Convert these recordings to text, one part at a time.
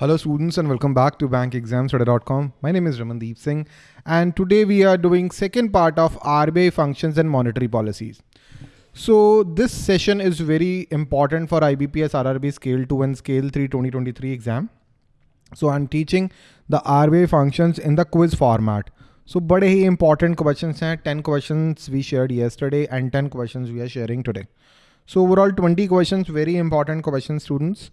Hello students and welcome back to bankexamstudy.com. My name is Ramandeep Singh and today we are doing second part of RBI functions and monetary policies. So this session is very important for IBPS RRB Scale 2 and Scale 3 2023 exam. So I'm teaching the RBI functions in the quiz format. So बड़े ही important questions हैं 10 questions we shared yesterday and 10 questions we are sharing today. So overall 20 questions, very important questions students.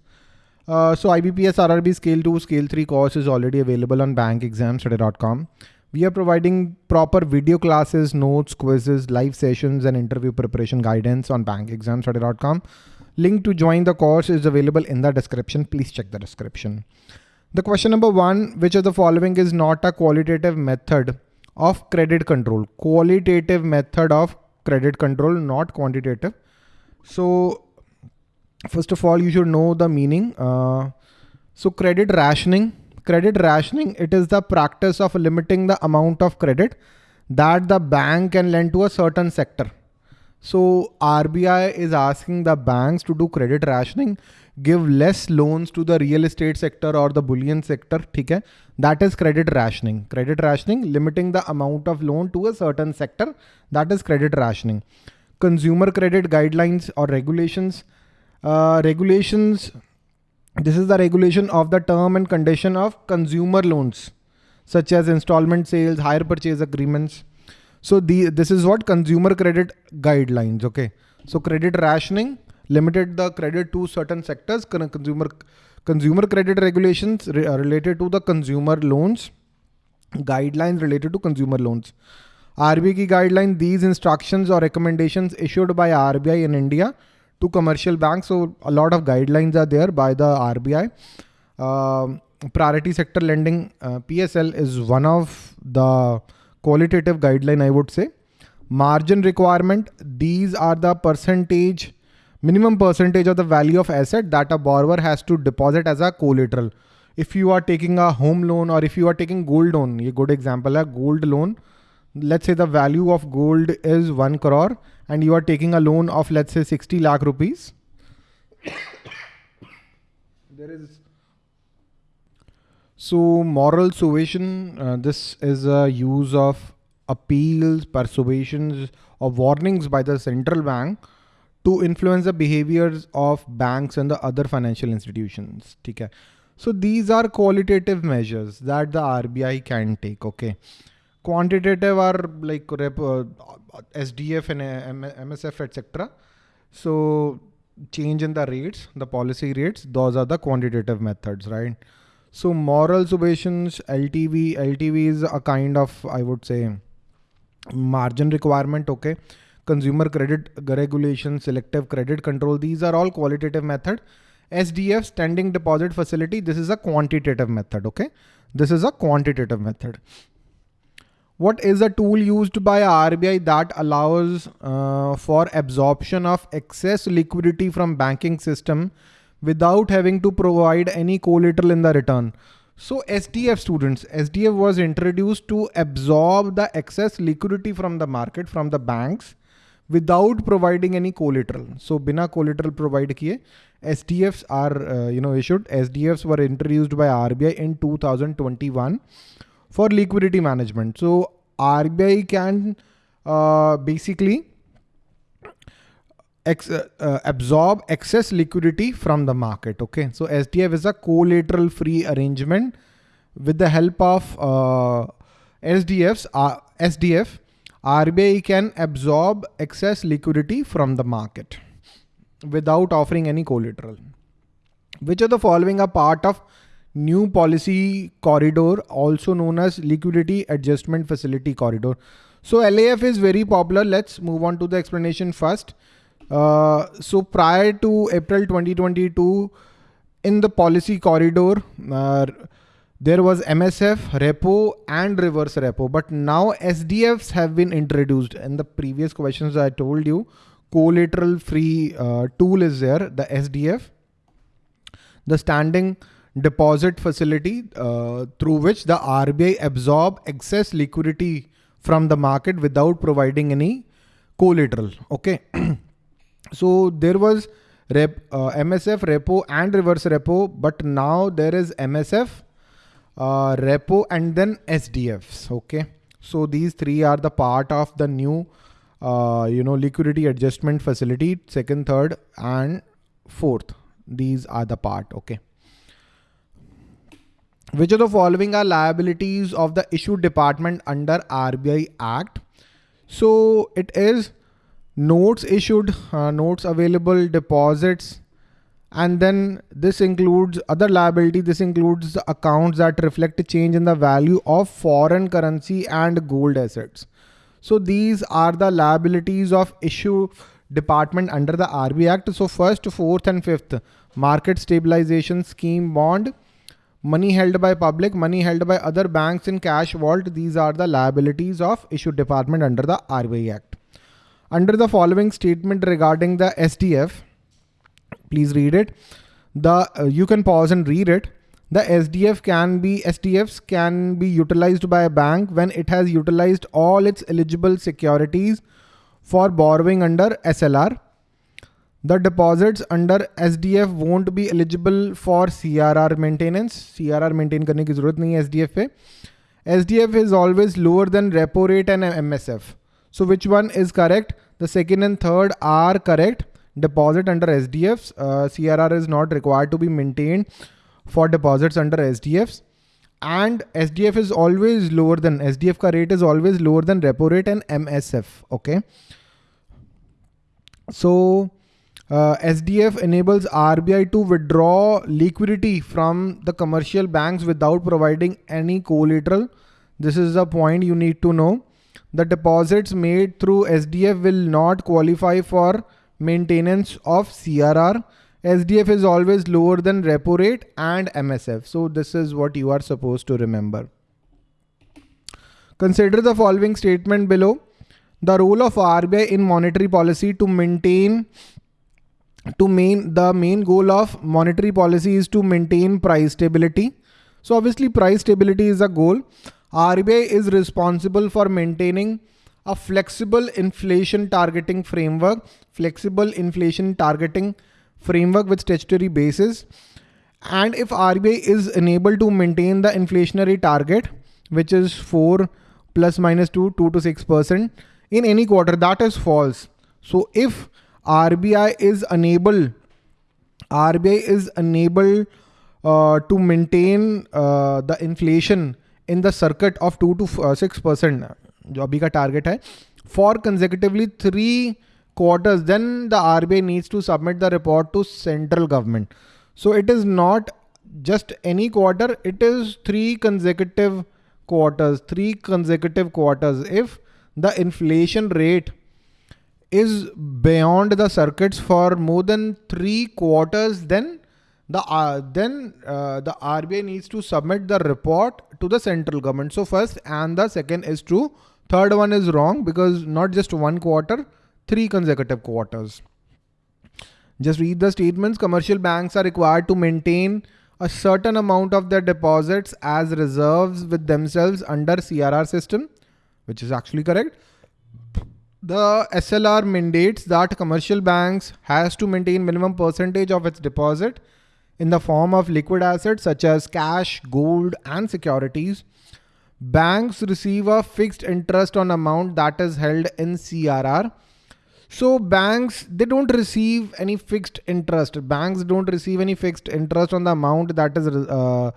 Uh, so IBPS RRB Scale 2, Scale 3 course is already available on bankexamstudy.com. We are providing proper video classes, notes, quizzes, live sessions, and interview preparation guidance on bankexamstudy.com. Link to join the course is available in the description. Please check the description. The question number one, which of the following is not a qualitative method of credit control? Qualitative method of credit control, not quantitative. So first of all, you should know the meaning. Uh, so credit rationing, credit rationing, it is the practice of limiting the amount of credit that the bank can lend to a certain sector. So RBI is asking the banks to do credit rationing, give less loans to the real estate sector or the bullion sector. Okay? That is credit rationing. Credit rationing, limiting the amount of loan to a certain sector. That is credit rationing. Consumer credit guidelines or regulations uh, regulations, this is the regulation of the term and condition of consumer loans, such as installment sales, hire purchase agreements. So the this is what consumer credit guidelines. Okay. So credit rationing limited the credit to certain sectors. Consumer consumer credit regulations re related to the consumer loans, guidelines related to consumer loans. RBI guideline, these instructions or recommendations issued by RBI in India to commercial banks. So a lot of guidelines are there by the RBI. Um, priority sector lending uh, PSL is one of the qualitative guideline I would say. Margin requirement, these are the percentage, minimum percentage of the value of asset that a borrower has to deposit as a collateral. If you are taking a home loan or if you are taking gold loan, a good example है gold loan. Let's say the value of gold is 1 crore and you are taking a loan of let's say 60 lakh rupees. there is so moral suasion. Uh, this is a use of appeals, persuasions or warnings by the central bank to influence the behaviors of banks and the other financial institutions. Okay. So these are qualitative measures that the RBI can take. Okay quantitative are like uh, SDF and MSF, etc. So change in the rates, the policy rates, those are the quantitative methods, right? So moral suasions, LTV, LTV is a kind of, I would say, margin requirement, okay? Consumer credit regulation, selective credit control, these are all qualitative method. SDF, standing deposit facility, this is a quantitative method, okay? This is a quantitative method. What is a tool used by RBI that allows uh, for absorption of excess liquidity from banking system without having to provide any collateral in the return? So SDF students, SDF was introduced to absorb the excess liquidity from the market, from the banks without providing any collateral. So bina collateral provide kiye, SDFs are, uh, you know, issued. SDFs were introduced by RBI in 2021 for liquidity management. So RBI can uh, basically ex uh, uh, absorb excess liquidity from the market. Okay, so SDF is a collateral free arrangement with the help of uh, SDFs. SDF RBI can absorb excess liquidity from the market without offering any collateral. Which of the following are part of new policy corridor, also known as liquidity adjustment facility corridor. So LAF is very popular. Let's move on to the explanation first. Uh, so prior to April 2022, in the policy corridor, uh, there was MSF, repo and reverse repo. But now SDFs have been introduced. In the previous questions I told you, collateral free uh, tool is there, the SDF. The standing deposit facility uh, through which the RBI absorb excess liquidity from the market without providing any collateral. Okay. so there was rep, uh, MSF, repo and reverse repo, but now there is MSF, uh, repo and then SDFs. Okay. So these three are the part of the new, uh, you know, liquidity adjustment facility, second, third and fourth. These are the part. Okay. Which of the following are liabilities of the issue department under RBI Act? So it is notes issued, uh, notes available, deposits, and then this includes other liability. This includes the accounts that reflect a change in the value of foreign currency and gold assets. So these are the liabilities of issue department under the RBI Act. So first, fourth and fifth, market stabilization scheme bond, money held by public, money held by other banks in cash vault. These are the liabilities of issue department under the RBI Act. Under the following statement regarding the SDF, please read it. The uh, you can pause and read it. The SDF can be SDFs can be utilized by a bank when it has utilized all its eligible securities for borrowing under SLR. The deposits under SDF won't be eligible for CRR maintenance. CRR maintain करने की जरूरत नहीं है SDF पे. SDF is always lower than repo rate and MSF. So which one is correct? The second and third are correct. Deposit under SDFs. Uh, CRR is not required to be maintained for deposits under SDFs. And SDF is always lower than SDF ka rate is always lower than repo rate and MSF. Okay. So uh, SDF enables RBI to withdraw liquidity from the commercial banks without providing any collateral. This is the point you need to know the deposits made through SDF will not qualify for maintenance of CRR. SDF is always lower than repo rate and MSF. So this is what you are supposed to remember. Consider the following statement below. The role of RBI in monetary policy to maintain to main the main goal of monetary policy is to maintain price stability. So obviously price stability is a goal. RBI is responsible for maintaining a flexible inflation targeting framework, flexible inflation targeting framework with statutory basis. And if RBI is unable to maintain the inflationary target, which is 4 plus minus 2, 2 to 6% in any quarter, that is false. So if RBI is unable, RBI is unable uh, to maintain uh, the inflation in the circuit of 2 to 6% uh, जो अभी का target है for consecutively three quarters then the RBI needs to submit the report to central government so it is not just any quarter it is three consecutive quarters three consecutive quarters if the inflation rate is beyond the circuits for more than three quarters then the uh, then uh, the RBI needs to submit the report to the central government. So first and the second is true. Third one is wrong because not just one quarter, three consecutive quarters. Just read the statements. Commercial banks are required to maintain a certain amount of their deposits as reserves with themselves under CRR system, which is actually correct. The SLR mandates that commercial banks has to maintain minimum percentage of its deposit in the form of liquid assets such as cash, gold, and securities. Banks receive a fixed interest on amount that is held in CRR. So banks, they don't receive any fixed interest. Banks don't receive any fixed interest on the amount that is uh,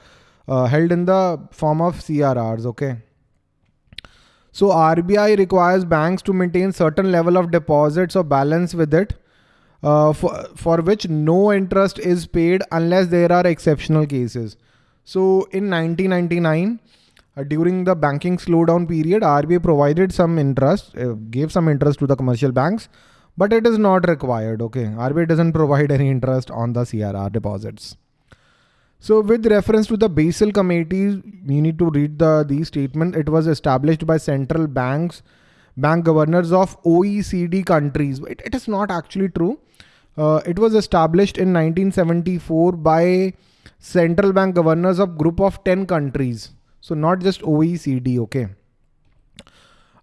uh, held in the form of CRRs, okay? So RBI requires banks to maintain certain level of deposits or balance with it uh, for, for which no interest is paid unless there are exceptional cases. So in 1999, uh, during the banking slowdown period, RBI provided some interest, uh, gave some interest to the commercial banks, but it is not required. Okay, RBI doesn't provide any interest on the CRR deposits. So with reference to the Basel committee, you need to read the these statement. It was established by central banks, bank governors of OECD countries. It, it is not actually true. Uh, it was established in 1974 by central bank governors of group of 10 countries. So not just OECD, okay.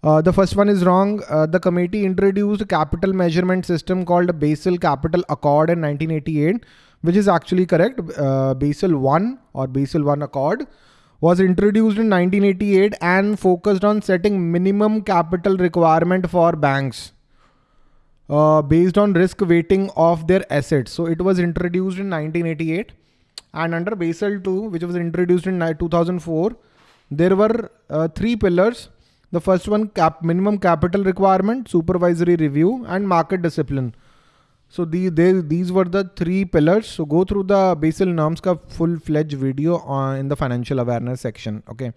Uh, the first one is wrong. Uh, the committee introduced a capital measurement system called Basel Capital Accord in 1988, which is actually correct. Uh, Basel 1 or Basel 1 Accord was introduced in 1988 and focused on setting minimum capital requirement for banks uh, based on risk weighting of their assets. So it was introduced in 1988 and under Basel 2, which was introduced in 2004, there were uh, three pillars the first one, cap minimum capital requirement, supervisory review, and market discipline. So the, these were the three pillars. So go through the Basel norms ka full-fledged video in the financial awareness section. Okay.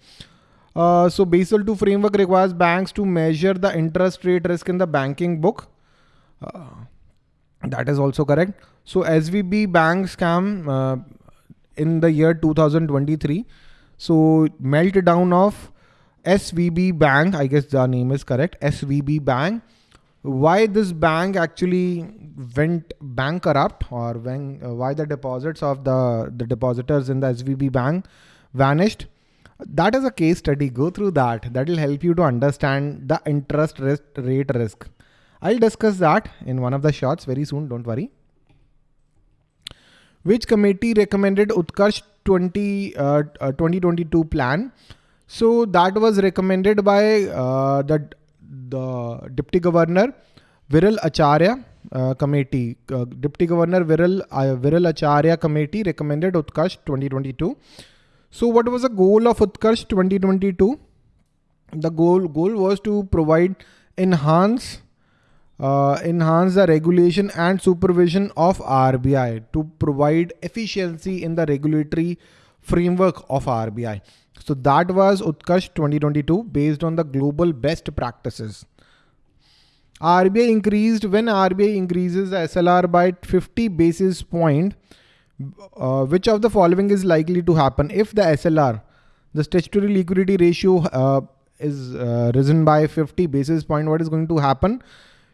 Uh, so Basel 2 framework requires banks to measure the interest rate risk in the banking book. Uh, that is also correct. So SVB bank scam uh, in the year 2023. So meltdown of SVB Bank, I guess the name is correct, SVB Bank. Why this bank actually went bankrupt or when, uh, why the deposits of the, the depositors in the SVB Bank vanished. That is a case study. Go through that. That will help you to understand the interest risk, rate risk. I'll discuss that in one of the shots very soon. Don't worry. Which committee recommended Utkarsh 20, uh, uh, 2022 plan? So that was recommended by uh, the, the Deputy Governor Viral Acharya uh, committee. Uh, Deputy Governor Viral, uh, Viral Acharya committee recommended Utkarsh 2022. So what was the goal of Utkarsh 2022? The goal, goal was to provide enhance uh, enhance the regulation and supervision of RBI to provide efficiency in the regulatory framework of RBI. So that was Utkarsh 2022 based on the global best practices. RBI increased when RBI increases the SLR by 50 basis point. Uh, which of the following is likely to happen if the SLR, the statutory liquidity ratio, uh, is uh, risen by 50 basis point? What is going to happen?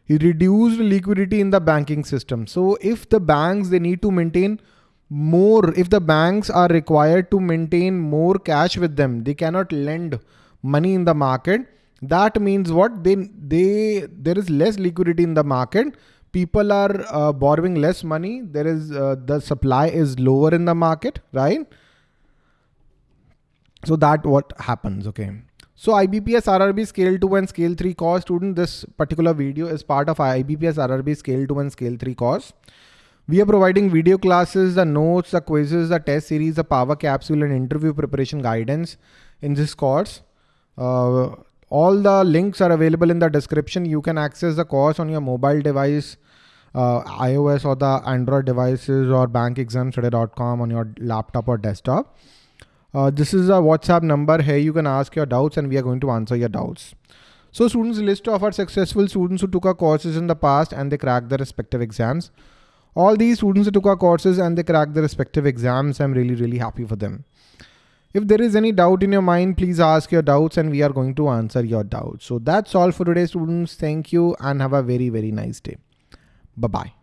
You reduced liquidity in the banking system. So if the banks they need to maintain more if the banks are required to maintain more cash with them they cannot lend money in the market. That means what? They they there is less liquidity in the market. People are uh, borrowing less money. There is uh, the supply is lower in the market right? So that what happens okay? So IBPS RRB scale 2 and scale 3 course student this particular video is part of IBPS RRB scale 2 and scale 3 course we are providing video classes, the notes, the quizzes, the test series, the power capsule and interview preparation guidance in this course. Uh, all the links are available in the description. You can access the course on your mobile device, uh, iOS or the Android devices or bankexamstudy.com on your laptop or desktop. Uh, this is a WhatsApp number. Here you can ask your doubts and we are going to answer your doubts. So students list of our successful students who took our courses in the past and they cracked their respective exams. All these students who took our courses and they cracked their respective exams. I'm really, really happy for them. If there is any doubt in your mind, please ask your doubts and we are going to answer your doubts. So that's all for today, students. Thank you and have a very, very nice day. Bye-bye.